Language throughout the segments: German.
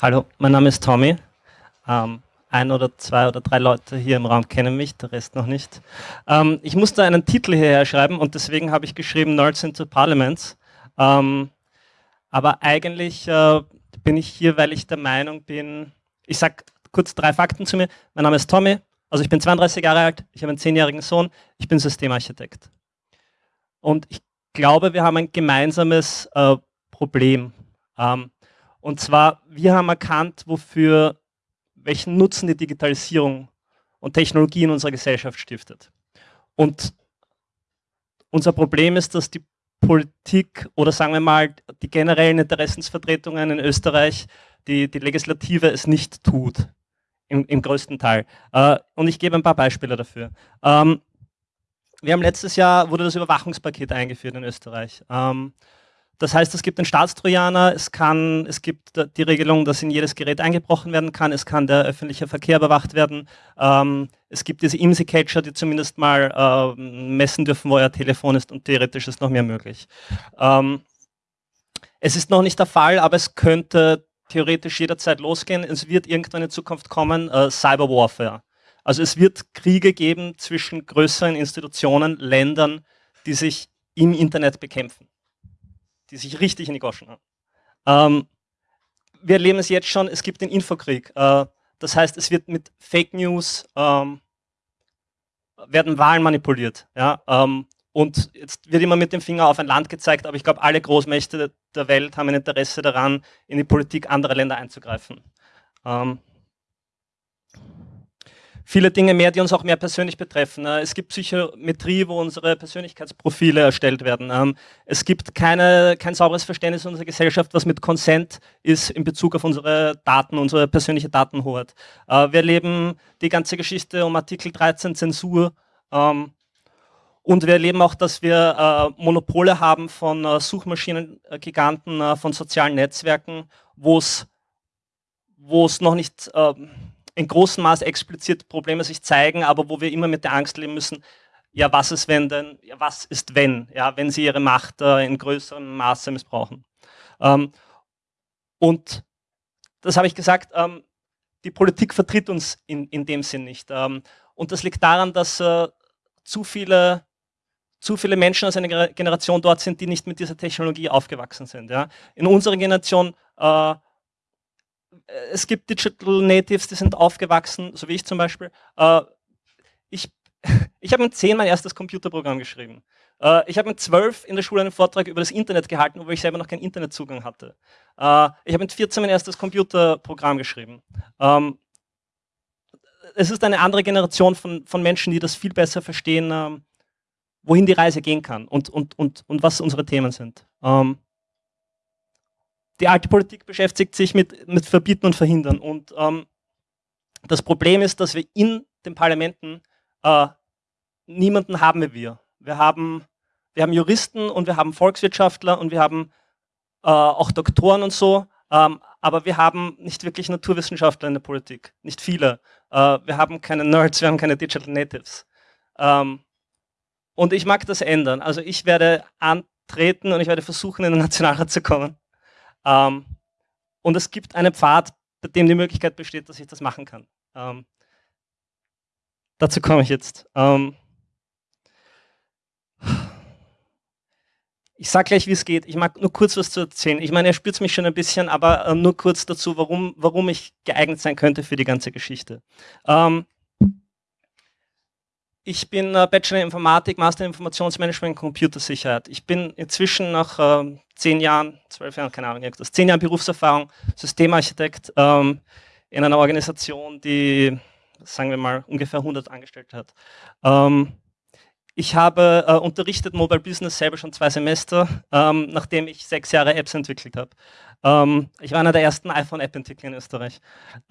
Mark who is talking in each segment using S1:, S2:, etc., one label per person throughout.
S1: Hallo, mein Name ist Tommy. Ähm, ein oder zwei oder drei Leute hier im Raum kennen mich, der Rest noch nicht. Ähm, ich musste einen Titel hierher schreiben und deswegen habe ich geschrieben Nerds into Parliaments. Ähm, aber eigentlich äh, bin ich hier, weil ich der Meinung bin, ich sage kurz drei Fakten zu mir. Mein Name ist Tommy, also ich bin 32 Jahre alt, ich habe einen zehnjährigen Sohn, ich bin Systemarchitekt. Und ich glaube, wir haben ein gemeinsames äh, Problem. Ähm, und zwar, wir haben erkannt, wofür, welchen Nutzen die Digitalisierung und Technologie in unserer Gesellschaft stiftet. Und unser Problem ist, dass die Politik oder sagen wir mal die generellen Interessensvertretungen in Österreich, die, die Legislative es nicht tut, im, im größten Teil. Äh, und ich gebe ein paar Beispiele dafür. Ähm, wir haben letztes Jahr, wurde das Überwachungspaket eingeführt in Österreich. Ähm, das heißt, es gibt den Staatstrojaner, es, kann, es gibt die Regelung, dass in jedes Gerät eingebrochen werden kann, es kann der öffentliche Verkehr überwacht werden, ähm, es gibt diese IMSI-Catcher, die zumindest mal äh, messen dürfen, wo euer Telefon ist und theoretisch ist noch mehr möglich. Ähm, es ist noch nicht der Fall, aber es könnte theoretisch jederzeit losgehen. Es wird irgendwann in Zukunft kommen, äh, Cyber Warfare. Also es wird Kriege geben zwischen größeren Institutionen, Ländern, die sich im Internet bekämpfen die sich richtig in die Goschen haben. Ähm, wir erleben es jetzt schon, es gibt den Infokrieg. Äh, das heißt, es wird mit Fake News, ähm, werden Wahlen manipuliert. Ja? Ähm, und jetzt wird immer mit dem Finger auf ein Land gezeigt, aber ich glaube, alle Großmächte der Welt haben ein Interesse daran, in die Politik anderer Länder einzugreifen. Ähm, viele Dinge mehr, die uns auch mehr persönlich betreffen. Äh, es gibt Psychometrie, wo unsere Persönlichkeitsprofile erstellt werden. Ähm, es gibt keine, kein sauberes Verständnis unserer Gesellschaft, was mit Consent ist in Bezug auf unsere Daten, unsere persönliche Datenhoheit. Äh, wir erleben die ganze Geschichte um Artikel 13 Zensur. Ähm, und wir erleben auch, dass wir äh, Monopole haben von Suchmaschinengiganten, von sozialen Netzwerken, wo es noch nicht ähm, in großem Maß explizit Probleme sich zeigen, aber wo wir immer mit der Angst leben müssen, ja, was ist wenn denn, ja, was ist wenn, ja, wenn sie ihre Macht äh, in größerem Maße missbrauchen. Ähm, und das habe ich gesagt, ähm, die Politik vertritt uns in, in dem Sinn nicht. Ähm, und das liegt daran, dass äh, zu viele zu viele Menschen aus einer Generation dort sind, die nicht mit dieser Technologie aufgewachsen sind. Ja. In unserer Generation äh, es gibt Digital Natives, die sind aufgewachsen, so wie ich zum Beispiel. Äh, ich ich habe mit 10 mein erstes Computerprogramm geschrieben. Äh, ich habe mit 12 in der Schule einen Vortrag über das Internet gehalten, obwohl ich selber noch keinen Internetzugang hatte. Äh, ich habe mit 14 mein erstes Computerprogramm geschrieben. Ähm, es ist eine andere Generation von, von Menschen, die das viel besser verstehen, ähm, wohin die Reise gehen kann und, und, und, und was unsere Themen sind. Ähm, die alte Politik beschäftigt sich mit, mit Verbieten und Verhindern. Und ähm, das Problem ist, dass wir in den Parlamenten äh, niemanden haben wie wir. Wir haben, wir haben Juristen und wir haben Volkswirtschaftler und wir haben äh, auch Doktoren und so, ähm, aber wir haben nicht wirklich Naturwissenschaftler in der Politik, nicht viele. Äh, wir haben keine Nerds, wir haben keine Digital Natives. Ähm, und ich mag das ändern. Also ich werde antreten und ich werde versuchen, in den Nationalrat zu kommen. Ähm, und es gibt einen Pfad, bei dem die Möglichkeit besteht, dass ich das machen kann. Ähm, dazu komme ich jetzt. Ähm, ich sage gleich, wie es geht. Ich mag nur kurz was zu erzählen. Ich meine, er spürt mich schon ein bisschen, aber äh, nur kurz dazu, warum, warum ich geeignet sein könnte für die ganze Geschichte. Ähm, ich bin äh, Bachelor in Informatik, Master in Informationsmanagement und Computersicherheit. Ich bin inzwischen nach äh, zehn Jahren, zwölf Jahren, keine Ahnung, irgendwas, zehn Jahren Berufserfahrung, Systemarchitekt ähm, in einer Organisation, die, sagen wir mal, ungefähr 100 Angestellte hat. Ähm, ich habe äh, unterrichtet Mobile Business selber schon zwei Semester, ähm, nachdem ich sechs Jahre Apps entwickelt habe. Ähm, ich war einer der ersten iPhone-App-Entwickler in Österreich.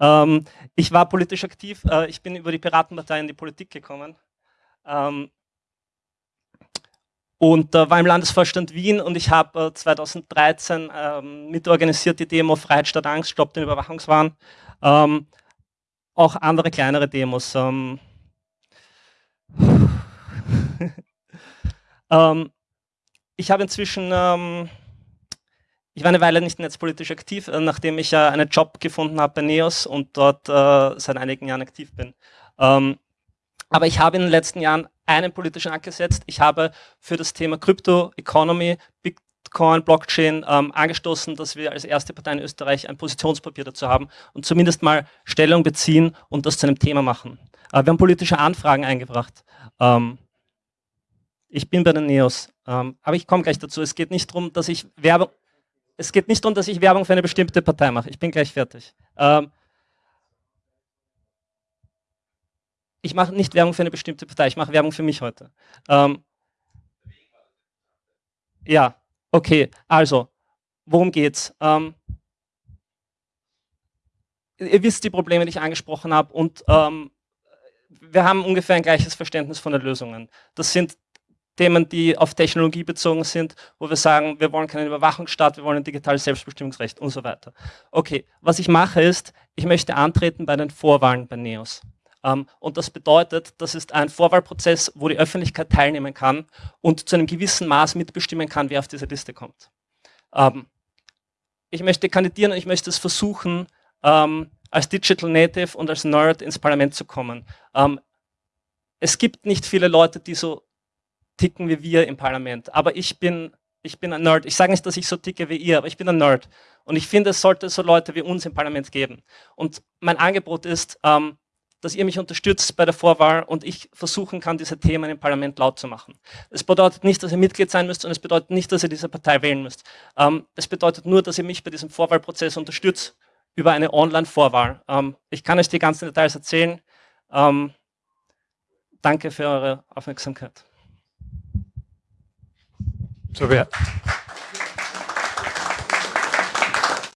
S1: Ähm, ich war politisch aktiv, äh, ich bin über die Piratenpartei in die Politik gekommen. Ähm, und äh, war im Landesvorstand Wien und ich habe äh, 2013 ähm, mitorganisiert die Demo Freiheit statt Angst, Stopp den Überwachungswahn. Ähm, auch andere kleinere Demos. Ähm, ähm ich habe inzwischen, ähm, ich war eine Weile nicht netzpolitisch aktiv, äh, nachdem ich einen Job gefunden habe bei NEOS und dort äh, seit einigen Jahren aktiv bin. Aber ich habe in den letzten Jahren einen politischen Anker gesetzt. Ich habe für das Thema Crypto Economy, Bitcoin, Blockchain ähm, angestoßen, dass wir als erste Partei in Österreich ein Positionspapier dazu haben und zumindest mal Stellung beziehen und das zu einem Thema machen. Äh, wir haben politische Anfragen eingebracht. Ähm, ich bin bei den NEOS, ähm, aber ich komme gleich dazu. Es geht nicht darum, dass ich Werbung, es geht nicht darum, dass ich Werbung für eine bestimmte Partei mache. Ich bin gleich fertig. Ähm, ich mache nicht Werbung für eine bestimmte Partei, ich mache Werbung für mich heute. Ähm, ja, okay, also, worum geht's? Ähm, ihr wisst die Probleme, die ich angesprochen habe und ähm, wir haben ungefähr ein gleiches Verständnis von den Lösungen. Das sind Themen, die auf Technologie bezogen sind, wo wir sagen, wir wollen keinen Überwachungsstaat, wir wollen ein digitales Selbstbestimmungsrecht und so weiter. Okay, was ich mache ist, ich möchte antreten bei den Vorwahlen bei NEOS. Ähm, und das bedeutet, das ist ein Vorwahlprozess, wo die Öffentlichkeit teilnehmen kann und zu einem gewissen Maß mitbestimmen kann, wer auf diese Liste kommt. Ähm, ich möchte kandidieren und ich möchte es versuchen, ähm, als Digital Native und als Nerd ins Parlament zu kommen. es gibt nicht viele Leute, die so ticken wie wir im Parlament. Aber ich bin, ich bin ein Nerd. Ich sage nicht, dass ich so ticke wie ihr, aber ich bin ein Nerd. Und ich finde, es sollte so Leute wie uns im Parlament geben. Und mein Angebot ist, dass ihr mich unterstützt bei der Vorwahl und ich versuchen kann, diese Themen im Parlament laut zu machen. Es bedeutet nicht, dass ihr Mitglied sein müsst und es bedeutet nicht, dass ihr diese Partei wählen müsst. Ähm, es bedeutet nur, dass ihr mich bei diesem Vorwahlprozess unterstützt über eine Online-Vorwahl. Ähm, ich kann euch die ganzen Details erzählen. Ähm, danke für eure Aufmerksamkeit.
S2: So, wer,